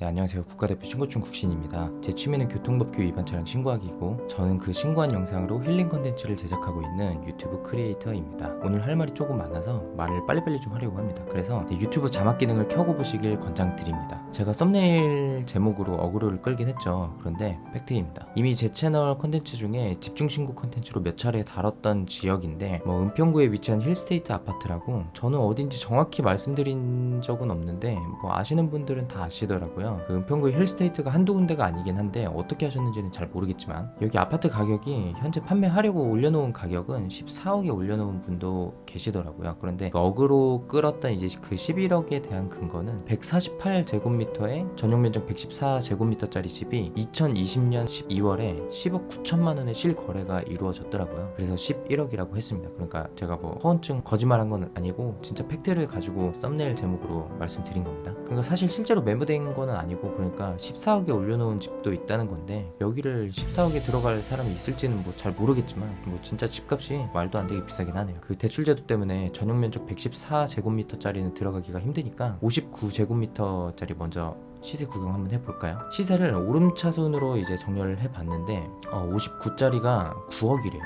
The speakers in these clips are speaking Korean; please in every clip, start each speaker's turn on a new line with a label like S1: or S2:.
S1: 네 안녕하세요. 국가대표 신고충 국신입니다. 제 취미는 교통법규 위반 차량 신고하기고 저는 그 신고한 영상으로 힐링 컨텐츠를 제작하고 있는 유튜브 크리에이터입니다. 오늘 할 말이 조금 많아서 말을 빨리빨리 좀 하려고 합니다. 그래서 네, 유튜브 자막 기능을 켜고 보시길 권장드립니다. 제가 썸네일 제목으로 어그로를 끌긴 했죠. 그런데 팩트입니다. 이미 제 채널 컨텐츠 중에 집중 신고 컨텐츠로 몇 차례 다뤘던 지역인데 뭐 은평구에 위치한 힐스테이트 아파트라고 저는 어딘지 정확히 말씀드린 적은 없는데 뭐 아시는 분들은 다 아시더라고요 그 은평구 힐스테이트가 한두 군데가 아니긴 한데 어떻게 아셨는지는 잘 모르겠지만 여기 아파트 가격이 현재 판매하려고 올려놓은 가격은 14억에 올려놓은 분도 계시더라고요. 그런데 그 어그로 끌었던 이제 그 11억에 대한 근거는 148제곱미터에 전용 면적 114제곱미터짜리 집이 2020년 12월에 10억 9천만 원의 실거래가 이루어졌더라고요. 그래서 11억이라고 했습니다. 그러니까 제가 뭐 허언증 거짓말한 건 아니고 진짜 팩트를 가지고 썸네일 제목으로 말씀드린 겁니다. 그러니까 사실 실제로 매물된 거는 아니고 그러니까 14억에 올려놓은 집도 있다는 건데 여기를 14억에 들어갈 사람이 있을지는 뭐 잘 모르겠지만 뭐 진짜 집값이 말도 안 되게 비싸긴 하네요 그 대출제도 때문에 전용 면적 114제곱미터짜리는 들어가기가 힘드니까 59제곱미터짜리 먼저 시세 구경 한번 해볼까요? 시세를 오름차순으로 이제 정렬을 해봤는데 어, 59짜리가 9억이래요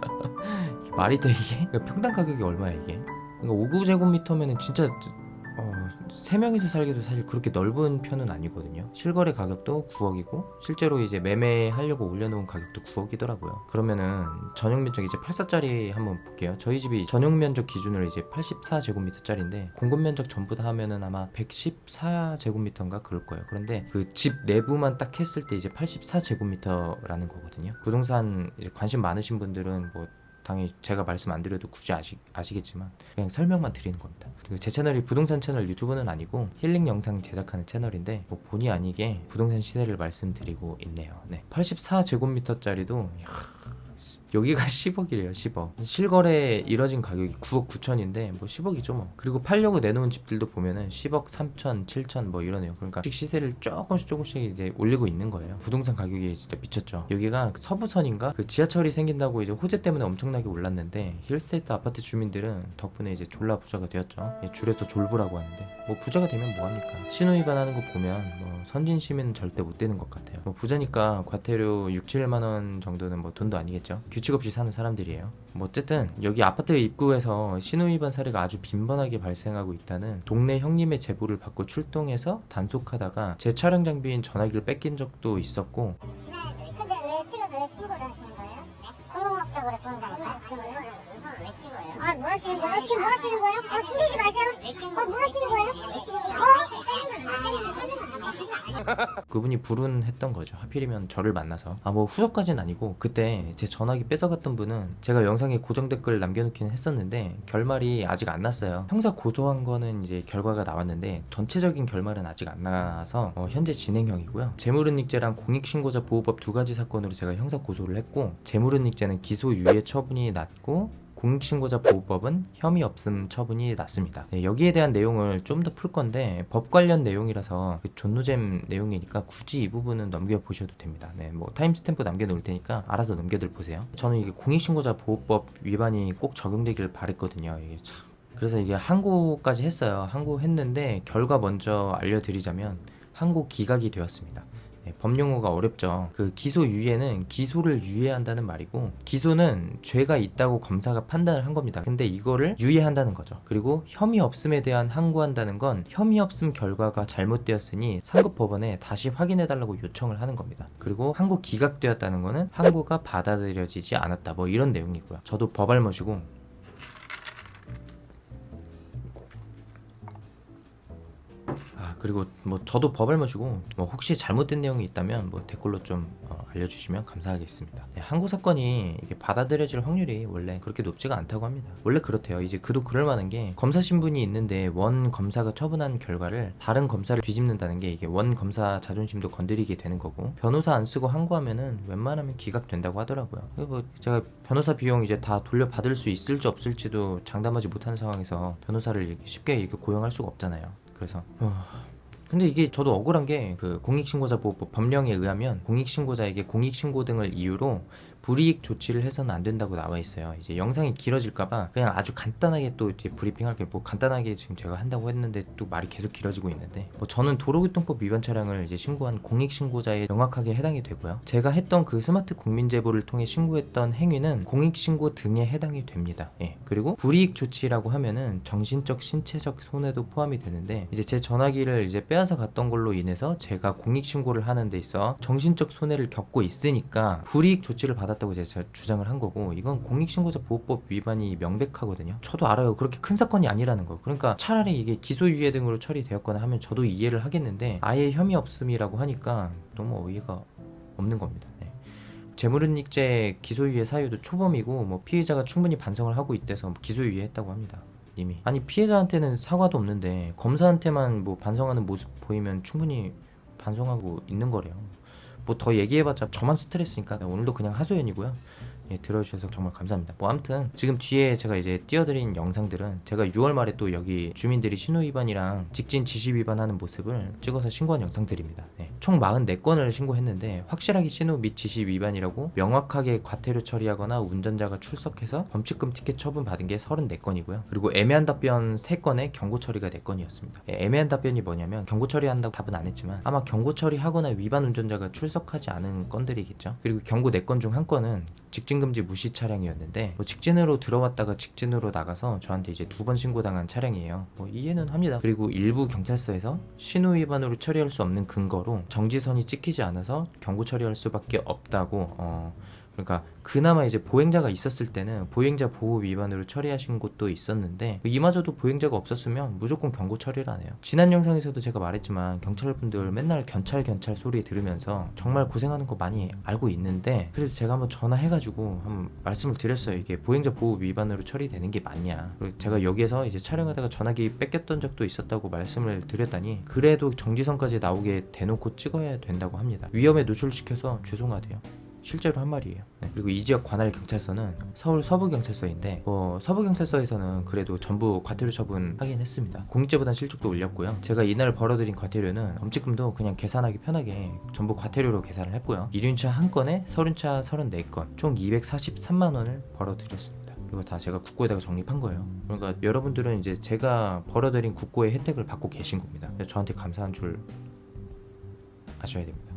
S1: 말이 돼 이게? 평당 가격이 얼마야 이게? 그러니까 59제곱미터면은 진짜 어, 3명이서 살기도 사실 그렇게 넓은 편은 아니거든요. 실거래 가격도 9억이고 실제로 이제 매매하려고 올려놓은 가격도 9억이더라고요. 그러면은 전용 면적 이제 84짜리 한번 볼게요. 저희 집이 전용 면적 기준으로 이제 84제곱미터 짜리인데 공급 면적 전부 다 하면은 아마 114제곱미터인가 그럴 거예요. 그런데 그 집 내부만 딱 했을 때 이제 84제곱미터라는 거거든요. 부동산 관심 많으신 분들은 뭐 당연히 제가 말씀 안 드려도 굳이 아시, 아시겠지만 그냥 설명만 드리는 겁니다 그리고 제 채널이 부동산 채널 유튜브는 아니고 힐링 영상 제작하는 채널인데 뭐 본의 아니게 부동산 시세를 말씀드리고 있네요 네. 84제곱미터짜리도 여기가 10억이래요 10억. 실거래 이뤄진 가격이 9억 9천인데 뭐 10억이죠 뭐. 그리고 팔려고 내놓은 집들도 보면은 10억 3천 7천 뭐 이러네요. 그러니까 시세를 조금씩 조금씩 이제 올리고 있는 거예요. 부동산 가격이 진짜 미쳤죠. 여기가 서부선인가? 그 지하철이 생긴다고 이제 호재 때문에 엄청나게 올랐는데 힐스테이트 아파트 주민들은 덕분에 이제 졸라 부자가 되었죠. 예, 줄여서 졸부라고 하는데. 뭐 부자가 되면 뭐합니까? 신호 위반하는 거 보면 뭐 선진 시민은 절대 못 되는 것 같아요. 뭐 부자니까 과태료 6, 7만원 정도는 뭐 돈도 아니겠죠 규칙 없이 사는 사람들이에요 뭐 어쨌든 여기 아파트 입구에서 신호위반 사례가 아주 빈번하게 발생하고 있다는 동네 형님의 제보를 받고 출동해서 단속하다가 제 촬영 장비인 전화기를 뺏긴 적도 있었고
S2: 근데 왜 찍어서 신고를 하시는 거예요? 공공업적으로 죽는다니까요?
S3: 그럼 이거 이거 왜 찍어요?
S2: 아, 뭐 하시는 거예요? 지금 뭐 하시는 거예요? 아, 숨기지 마세요. 어, 뭐 하시는 거예요?
S1: 그분이 불운했던 거죠. 하필이면 저를 만나서. 아 뭐 후속까지는 아니고 그때 제 전화기 뺏어갔던 분은 제가 영상에 고정 댓글 남겨놓기는 했었는데 결말이 아직 안 났어요. 형사 고소한 거는 이제 결과가 나왔는데 전체적인 결말은 아직 안 나서 어, 현재 진행형이고요. 재물은닉죄랑 공익신고자 보호법 두 가지 사건으로 제가 형사 고소를 했고 재물은닉죄는 기소 유예 처분이 났고 공익신고자 보호법은 혐의 없음 처분이 났습니다. 네, 여기에 대한 내용을 좀 더 풀 건데 법 관련 내용이라서 그 존노잼 내용이니까 굳이 이 부분은 넘겨보셔도 됩니다. 네, 뭐 timestamp 남겨놓을 테니까 알아서 넘겨들 보세요. 저는 이게 공익신고자 보호법 위반이 꼭 적용되길 바랬거든요. 이게 참 그래서 이게 항고까지 했어요. 항고 했는데 결과 먼저 알려드리자면 항고 기각이 되었습니다. 네, 법용어가 어렵죠. 그 기소 유예는 기소를 유예한다는 말이고 기소는 죄가 있다고 검사가 판단을 한 겁니다. 근데 이거를 유예한다는 거죠. 그리고 혐의 없음에 대한 항고한다는 건 혐의 없음 결과가 잘못되었으니 상급 법원에 다시 확인해 달라고 요청을 하는 겁니다. 그리고 항고 기각되었다는 거는 항고가 받아들여지지 않았다. 뭐 이런 내용이고요. 저도 법알못이고 그리고 뭐 저도 법알못이고 뭐 혹시 잘못된 내용이 있다면 뭐 댓글로 좀 어, 알려주시면 감사하겠습니다. 네, 항고 사건이 이게 받아들여질 확률이 원래 그렇게 높지가 않다고 합니다. 원래 그렇대요. 이제 그도 그럴 만한 게 검사 신분이 있는데 원 검사가 처분한 결과를 다른 검사를 뒤집는다는 게 이게 원 검사 자존심도 건드리게 되는 거고 변호사 안 쓰고 항고하면은 웬만하면 기각된다고 하더라고요. 뭐 제가 변호사 비용 이제 다 돌려받을 수 있을지 없을지도 장담하지 못하는 상황에서 변호사를 쉽게 이렇게 고용할 수가 없잖아요. 그래서 어... 근데 이게 저도 억울한 게 그 공익신고자 보호법 법령에 의하면 공익신고자에게 공익신고 등을 이유로 불이익 조치를 해서는 안 된다고 나와 있어요. 이제 영상이 길어질까봐 그냥 아주 간단하게 또 이제 브리핑할게 뭐 간단하게 지금 제가 한다고 했는데 또 말이 계속 길어지고 있는데 뭐 저는 도로교통법 위반 차량을 이제 신고한 공익 신고자에 명확하게 해당이 되고요. 제가 했던 그 스마트 국민 제보를 통해 신고했던 행위는 공익 신고 등에 해당이 됩니다. 예. 그리고 불이익 조치라고 하면은 정신적 신체적 손해도 포함이 되는데 이제 제 전화기를 이제 빼앗아 갔던 걸로 인해서 제가 공익 신고를 하는 데 있어 정신적 손해를 겪고 있으니까 불이익 조치를 받 았다고 제가 주장을 한 거고 이건 공익 신고자 보호법 위반이 명백하거든요. 저도 알아요. 그렇게 큰 사건이 아니라는 거. 그러니까 차라리 이게 기소유예 등으로 처리되었거나 하면 저도 이해를 하겠는데 아예 혐의 없음이라고 하니까 너무 어이가 없는 겁니다. 네. 재물은닉죄 기소유예 사유도 초범이고 뭐 피해자가 충분히 반성을 하고 있대서 기소유예 했다고 합니다. 이미 아니 피해자한테는 사과도 없는데 검사한테만 뭐 반성하는 모습 보이면 충분히 반성하고 있는 거래요. 뭐 더 얘기해봤자 저만 스트레스니까 오늘도 그냥 하소연이고요. 예, 들어주셔서 정말 감사합니다. 뭐 아무튼 지금 뒤에 제가 이제 띄워드린 영상들은 제가 6월 말에 또 여기 주민들이 신호 위반이랑 직진 지시 위반하는 모습을 찍어서 신고한 영상들입니다. 네. 총 44건을 신고했는데 확실하게 신호 및 지시 위반이라고 명확하게 과태료 처리하거나 운전자가 출석해서 범칙금 티켓 처분 받은 게 34건이고요. 그리고 애매한 답변 3건에 경고 처리가 4건이었습니다. 예, 애매한 답변이 뭐냐면 경고 처리한다고 답은 안 했지만 아마 경고 처리하거나 위반 운전자가 출석하지 않은 건들이겠죠. 그리고 경고 4건 중 한 건은 직진금지 무시 차량이었는데 뭐 직진으로 들어왔다가 직진으로 나가서 저한테 이제 두 번 신고당한 차량이에요. 뭐 이해는 합니다. 그리고 일부 경찰서에서 신호 위반으로 처리할 수 없는 근거로 정지선이 찍히지 않아서 경고 처리할 수밖에 없다고 어 그러니까 그나마 이제 보행자가 있었을 때는 보행자 보호 위반으로 처리하신 곳도 있었는데 이마저도 보행자가 없었으면 무조건 경고 처리를 안 해요. 지난 영상에서도 제가 말했지만 경찰분들 맨날 경찰 경찰 소리 들으면서 정말 고생하는 거 많이 알고 있는데 그래도 제가 한번 전화해가지고 한번 말씀을 드렸어요. 이게 보행자 보호 위반으로 처리되는 게 맞냐. 그리고 제가 여기에서 이제 촬영하다가 전화기 뺏겼던 적도 있었다고 말씀을 드렸다니 그래도 정지선까지 나오게 대놓고 찍어야 된다고 합니다. 위험에 노출시켜서 죄송하대요. 실제로 한 말이에요. 네, 그리고 이 지역 관할 경찰서는 서울 서부 경찰서인데 뭐 서부 경찰서에서는 그래도 전부 과태료 처분 하긴 했습니다. 공익제보단 실적도 올렸고요. 제가 이날 벌어들인 과태료는 범칙금도 그냥 계산하기 편하게 전부 과태료로 계산을 했고요. 이륜차 한 건에 서륜차 34건 총 243만 원을 벌어들였습니다. 이거 다 제가 국고에다가 적립한 거예요. 그러니까 여러분들은 이제 제가 벌어들인 국고의 혜택을 받고 계신 겁니다. 저한테 감사한 줄 아셔야 됩니다.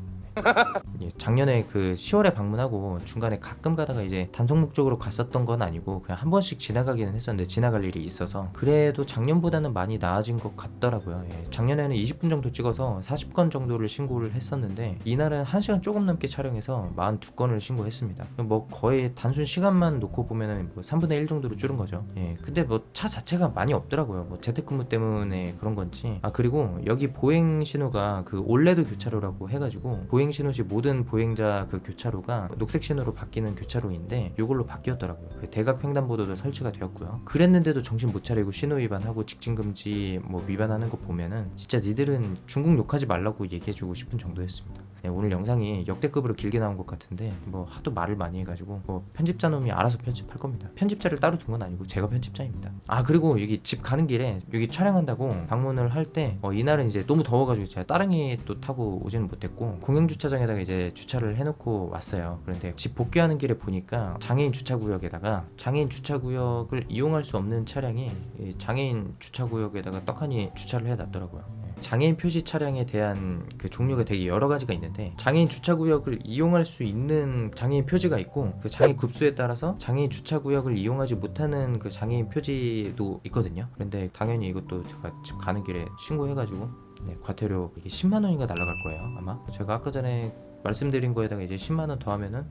S1: 예, 작년에 그 10월에 방문하고 중간에 가끔 가다가 이제 단속 목적으로 갔었던 건 아니고 그냥 한 번씩 지나가기는 했었는데 지나갈 일이 있어서 그래도 작년보다는 많이 나아진 것 같더라고요. 예, 작년에는 20분 정도 찍어서 40건 정도를 신고를 했었는데 이날은 1시간 조금 넘게 촬영해서 42건을 신고했습니다. 뭐 거의 단순 시간만 놓고 보면은 뭐 3분의 1 정도로 줄은 거죠. 예, 근데 뭐 차 자체가 많이 없더라고요. 뭐 재택근무 때문에 그런 건지. 아 그리고 여기 보행 신호가 그 올레드 교차로라고 해가지고 보행 신호 시 모든 보행자 그 교차로가 녹색 신호로 바뀌는 교차로인데 이걸로 바뀌었더라고요. 그 대각 횡단보도도 설치가 되었고요. 그랬는데도 정신 못 차리고 신호 위반하고 직진 금지 뭐 위반하는 거 보면은 진짜 니들은 중국 욕하지 말라고 얘기해주고 싶은 정도였습니다. 네, 오늘 영상이 역대급으로 길게 나온 것 같은데 뭐 하도 말을 많이 해가지고 뭐 편집자 놈이 알아서 편집할 겁니다. 편집자를 따로 둔 건 아니고 제가 편집자입니다. 아 그리고 여기 집 가는 길에 여기 촬영한다고 방문을 할때 어, 이날은 이제 너무 더워가지고 제가 따릉이 또 타고 오지는 못했고 공영 주차장에다가 이제 주차를 해놓고 왔어요. 그런데 집 복귀하는 길에 보니까 장애인 주차구역에다가 장애인 주차구역을 이용할 수 없는 차량이 이 장애인 주차구역에다가 떡하니 주차를 해놨더라고요. 예. 장애인 표시 차량에 대한 그 종류가 되게 여러 가지가 있는데 장애인 주차 구역을 이용할 수 있는 장애인 표지가 있고 그 장애 급수에 따라서 장애인 주차 구역을 이용하지 못하는 그 장애인 표지도 있거든요. 그런데 당연히 이것도 제가 집 가는 길에 신고해가지고 네, 과태료 이게 10만 원인가 날라갈 거예요 아마. 제가 아까 전에 말씀드린 거에다가 이제 10만 원 더하면은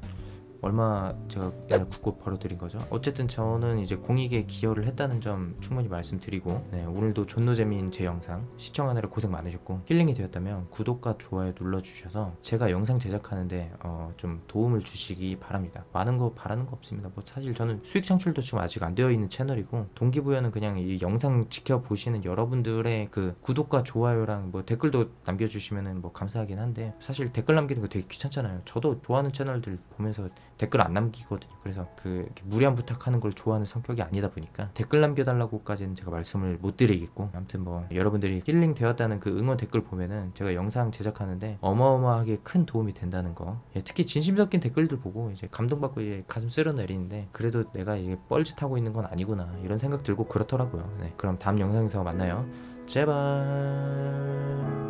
S1: 얼마 제가 이날 국고 벌어드린 거죠. 어쨌든 저는 이제 공익에 기여를 했다는 점 충분히 말씀드리고 네, 오늘도 존노재미인 제 영상 시청하느라 고생 많으셨고 힐링이 되었다면 구독과 좋아요 눌러주셔서 제가 영상 제작하는데 어, 좀 도움을 주시기 바랍니다. 많은 거 바라는 거 없습니다. 뭐 사실 저는 수익 창출도 지금 아직 안 되어 있는 채널이고 동기부여는 그냥 이 영상 지켜보시는 여러분들의 그 구독과 좋아요랑 뭐 댓글도 남겨주시면은 뭐 감사하긴 한데 사실 댓글 남기는 거 되게 귀찮잖아요. 저도 좋아하는 채널들 보면서 댓글 안 남기거든요. 그래서 그 무리한 부탁하는 걸 좋아하는 성격이 아니다 보니까 댓글 남겨달라고까지는 제가 말씀을 못 드리겠고 아무튼 뭐 여러분들이 힐링 되었다는 그 응원 댓글 보면은 제가 영상 제작하는데 어마어마하게 큰 도움이 된다는 거. 예, 특히 진심 섞인 댓글들 보고 이제 감동받고 이제 가슴 쓸어내리는데 그래도 내가 이게 뻘짓하고 있는 건 아니구나 이런 생각 들고 그렇더라고요. 네, 그럼 다음 영상에서 만나요. 제발.